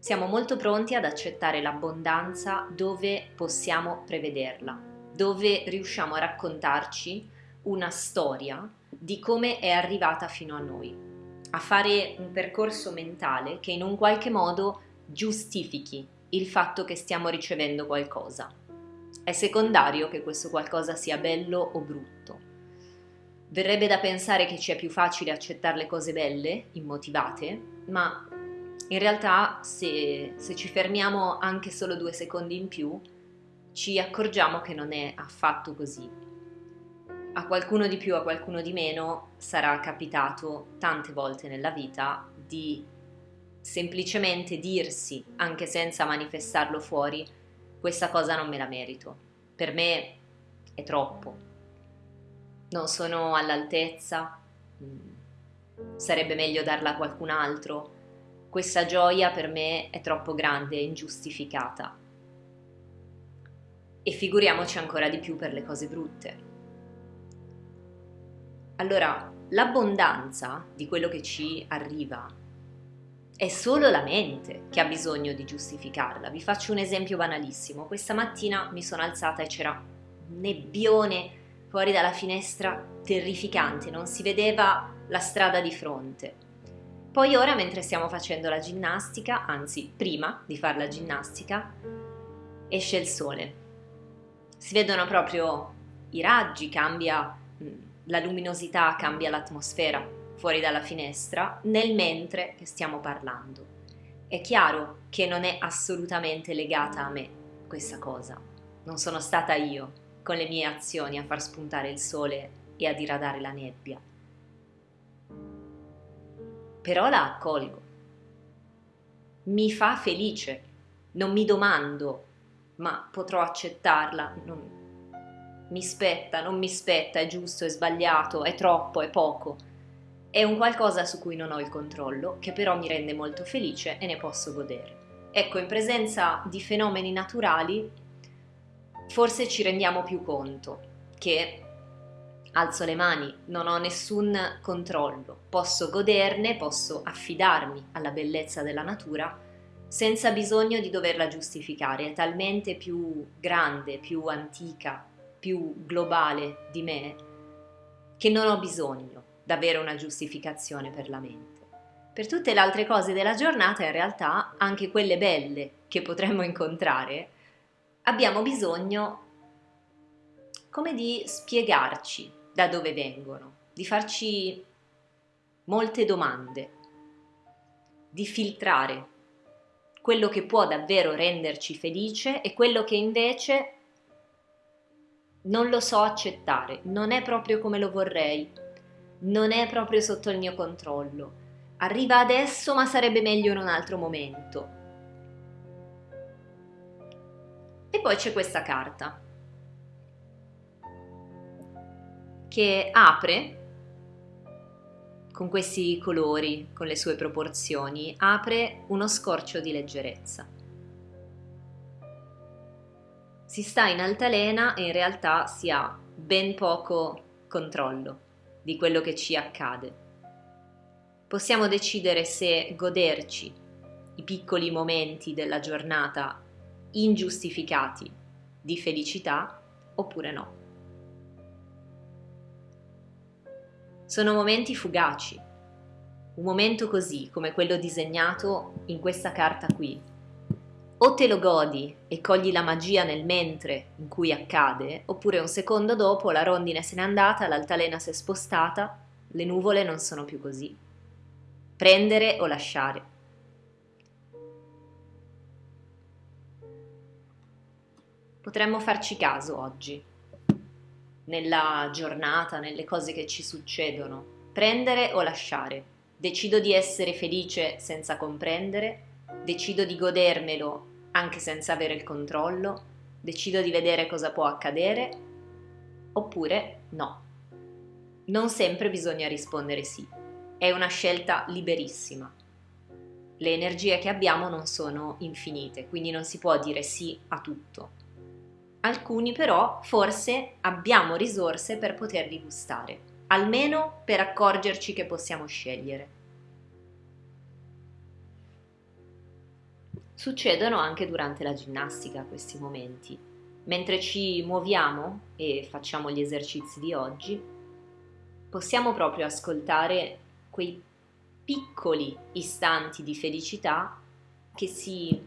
Siamo molto pronti ad accettare l'abbondanza dove possiamo prevederla, dove riusciamo a raccontarci una storia di come è arrivata fino a noi, a fare un percorso mentale che in un qualche modo giustifichi il fatto che stiamo ricevendo qualcosa. È secondario che questo qualcosa sia bello o brutto. Verrebbe da pensare che ci è più facile accettare le cose belle, immotivate, ma in realtà se, se ci fermiamo anche solo due secondi in più, ci accorgiamo che non è affatto così. A qualcuno di più, a qualcuno di meno, sarà capitato tante volte nella vita di semplicemente dirsi, anche senza manifestarlo fuori, questa cosa non me la merito. Per me è troppo. Non sono all'altezza. Mm, sarebbe meglio darla a qualcun altro questa gioia per me è troppo grande e ingiustificata. E figuriamoci ancora di più per le cose brutte. Allora, l'abbondanza di quello che ci arriva è solo la mente che ha bisogno di giustificarla. Vi faccio un esempio banalissimo. Questa mattina mi sono alzata e c'era un nebbione fuori dalla finestra terrificante, non si vedeva la strada di fronte. Poi ora mentre stiamo facendo la ginnastica, anzi prima di fare la ginnastica, esce il sole. Si vedono proprio i raggi, cambia mm, la luminosità, cambia l'atmosfera fuori dalla finestra nel mentre che stiamo parlando. È chiaro che non è assolutamente legata a me questa cosa. Non sono stata io con le mie azioni a far spuntare il sole e a diradare la nebbia però la accolgo. Mi fa felice, non mi domando, ma potrò accettarla, non, mi spetta, non mi spetta, è giusto, è sbagliato, è troppo, è poco. È un qualcosa su cui non ho il controllo, che però mi rende molto felice e ne posso godere. Ecco, in presenza di fenomeni naturali, forse ci rendiamo più conto che alzo le mani, non ho nessun controllo, posso goderne, posso affidarmi alla bellezza della natura senza bisogno di doverla giustificare, è talmente più grande, più antica, più globale di me che non ho bisogno di una giustificazione per la mente. Per tutte le altre cose della giornata, in realtà, anche quelle belle che potremmo incontrare, abbiamo bisogno come di spiegarci da dove vengono, di farci molte domande, di filtrare quello che può davvero renderci felice e quello che invece non lo so accettare, non è proprio come lo vorrei, non è proprio sotto il mio controllo. Arriva adesso ma sarebbe meglio in un altro momento. E poi c'è questa carta. Che apre con questi colori, con le sue proporzioni, apre uno scorcio di leggerezza. Si sta in altalena e in realtà si ha ben poco controllo di quello che ci accade. Possiamo decidere se goderci i piccoli momenti della giornata ingiustificati di felicità oppure no. Sono momenti fugaci. Un momento così, come quello disegnato in questa carta qui. O te lo godi e cogli la magia nel mentre in cui accade, oppure un secondo dopo la rondine se n'è andata, l'altalena si è spostata, le nuvole non sono più così. Prendere o lasciare. Potremmo farci caso oggi nella giornata, nelle cose che ci succedono. Prendere o lasciare. Decido di essere felice senza comprendere, decido di godermelo anche senza avere il controllo, decido di vedere cosa può accadere, oppure no. Non sempre bisogna rispondere sì, è una scelta liberissima. Le energie che abbiamo non sono infinite, quindi non si può dire sì a tutto alcuni però forse abbiamo risorse per poterli gustare, almeno per accorgerci che possiamo scegliere. Succedono anche durante la ginnastica questi momenti. Mentre ci muoviamo e facciamo gli esercizi di oggi, possiamo proprio ascoltare quei piccoli istanti di felicità che si,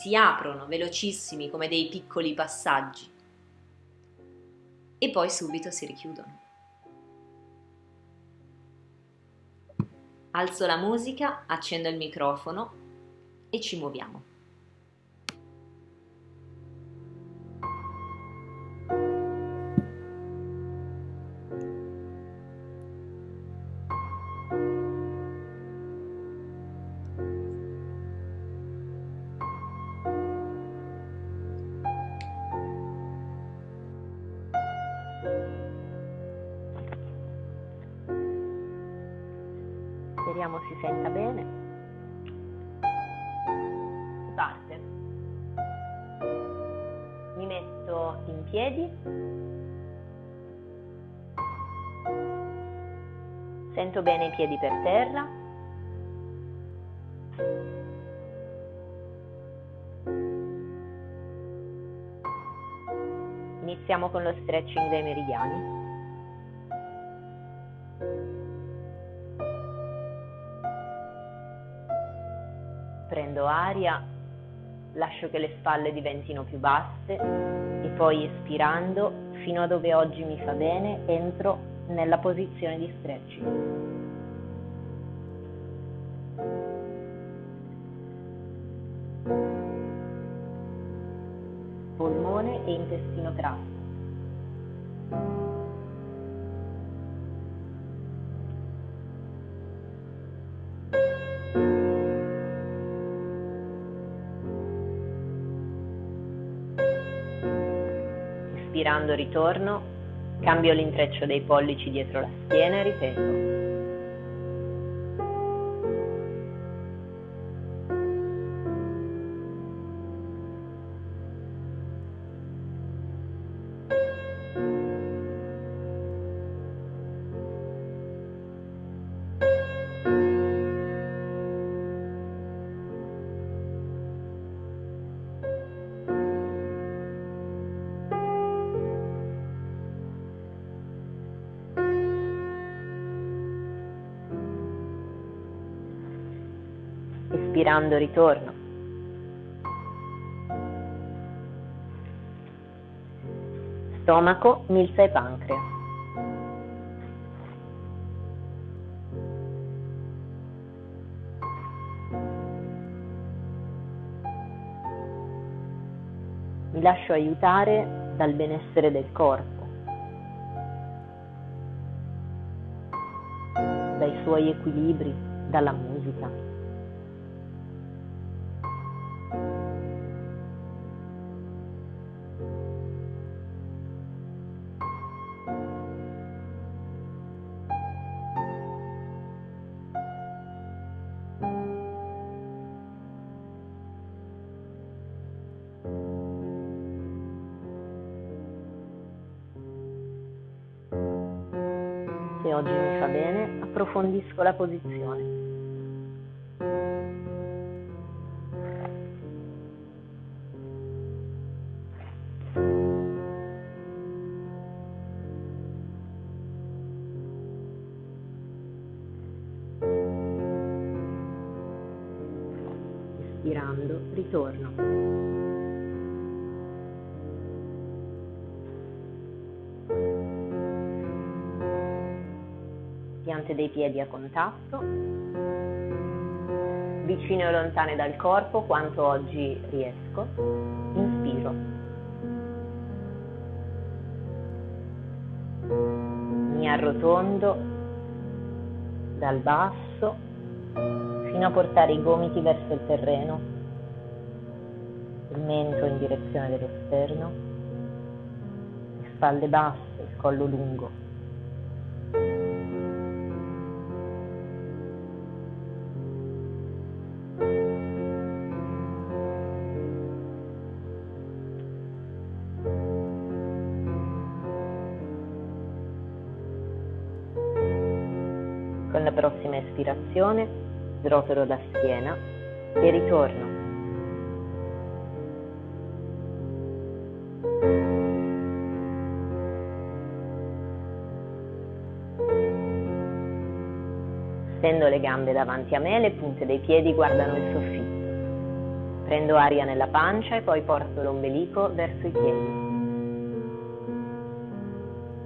si aprono velocissimi come dei piccoli passaggi e poi subito si richiudono. Alzo la musica, accendo il microfono e ci muoviamo. Speriamo si senta bene. Si parte. Mi metto in piedi. Sento bene i piedi per terra. Iniziamo con lo stretching dei meridiani. Prendo aria, lascio che le spalle diventino più basse e poi espirando fino a dove oggi mi fa bene entro nella posizione di stretching. polmone e intestino grasso. Inspirando ritorno, cambio l'intreccio dei pollici dietro la schiena e ripeto. Espirando ritorno. Stomaco, milza e pancreas. Mi lascio aiutare dal benessere del corpo, dai suoi equilibri, dalla musica. Approfondisco la posizione. Espirando, ritorno. Piante dei piedi a contatto, vicine o lontane dal corpo quanto oggi riesco. Inspiro. Mi arrotondo dal basso fino a portare i gomiti verso il terreno, il mento in direzione dello sterno, le spalle basse, il collo lungo. respirazione, srotolo la schiena e ritorno. Stendo le gambe davanti a me, le punte dei piedi guardano il soffitto. Prendo aria nella pancia e poi porto l'ombelico verso i piedi.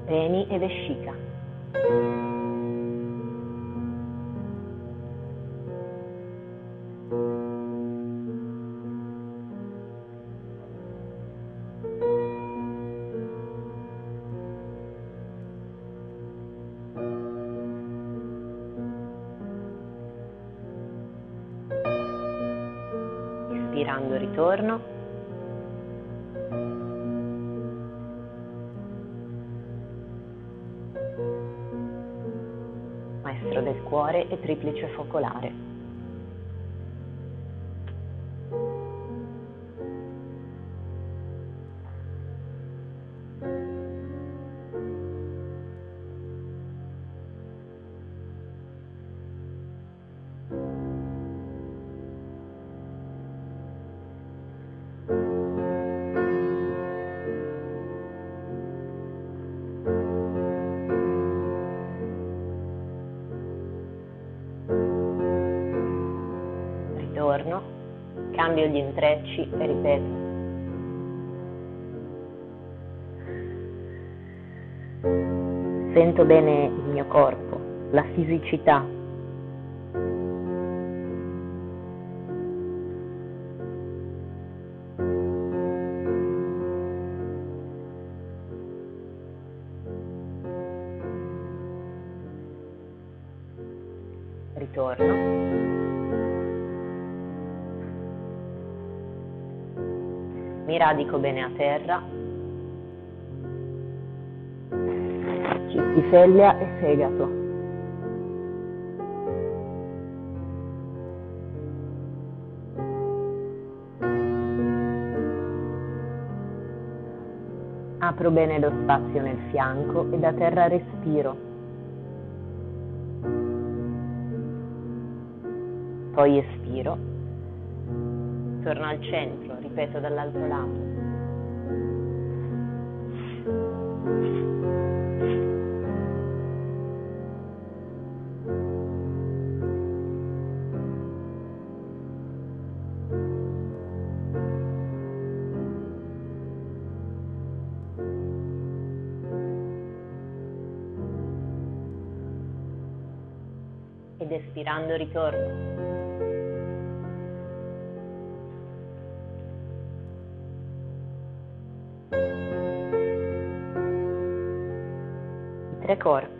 Peni e vescica. Inspirando ritorno. Maestro del cuore e triplice focolare. Cambio gli intrecci e ripeto. Sento bene il mio corpo, la fisicità. Mi radico bene a terra. Cistifellea e fegato. Apro bene lo spazio nel fianco e da terra respiro. Poi espiro. Torno al centro, ripeto dall'altro lato. Ed espirando ritorno. I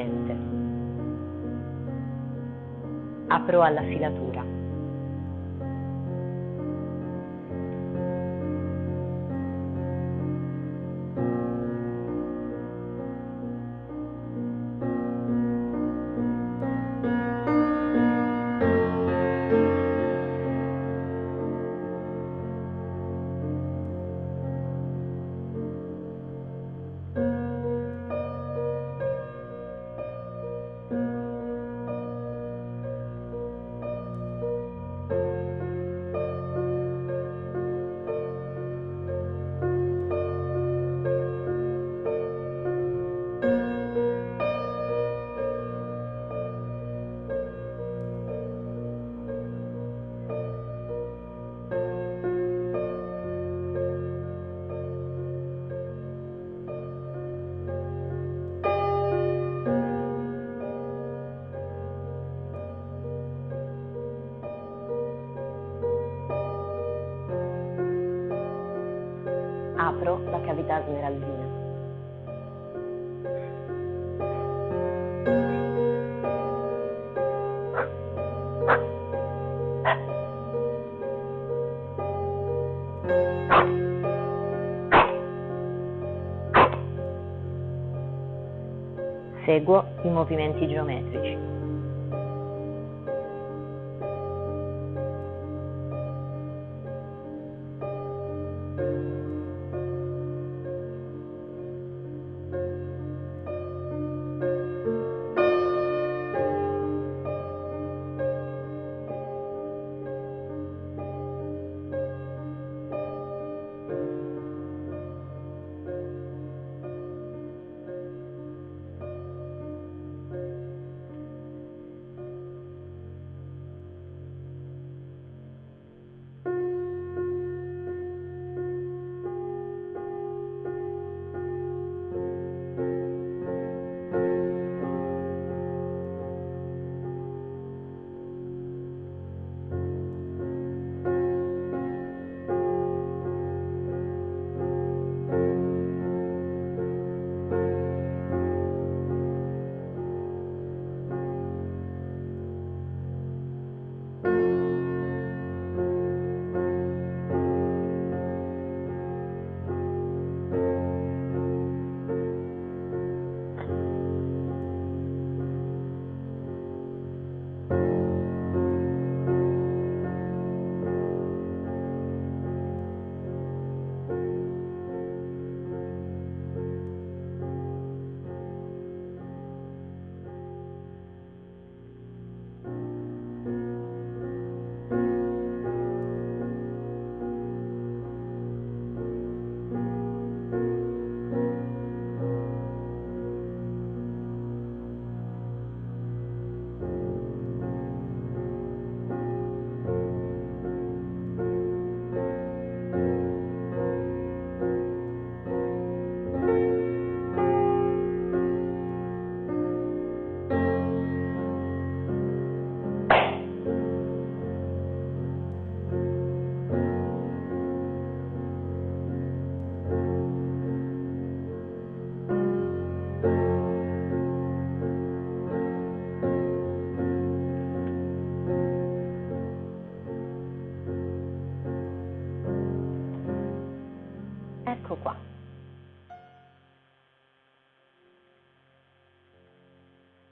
presente. Apro alla filatura. La cavità smeraldina. Seguo i movimenti geometrici.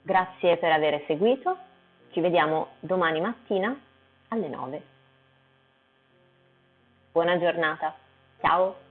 Grazie per aver seguito, ci vediamo domani mattina alle 9. Buona giornata, ciao!